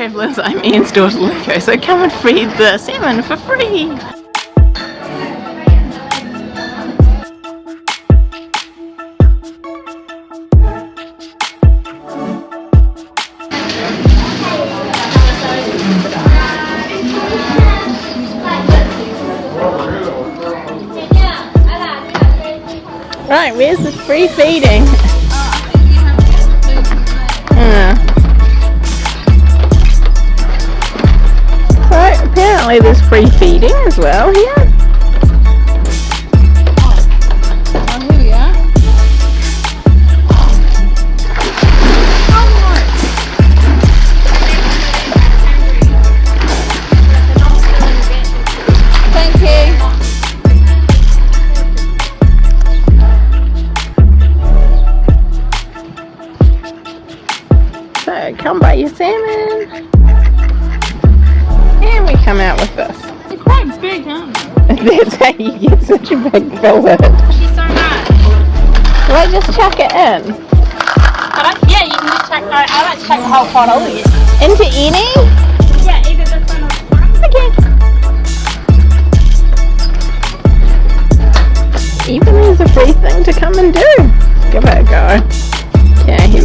travellers, I'm Ian's daughter Luco, so come and feed the salmon for free! Right, where's the free feeding? Apparently there's free feeding as well here. Come buy your salmon. Come out with this. It's quite big, huh? That's how you get such a big fillet. She's so nice. I just chuck it in? I like, yeah, you can just chuck, I, I like to chuck the whole pot over it. Into any? Yeah, either this one or. Okay. Even there's a free thing to come and do. Give it a go. Okay,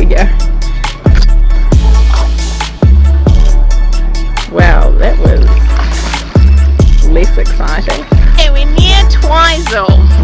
Lasix exciting. And we need Twizel.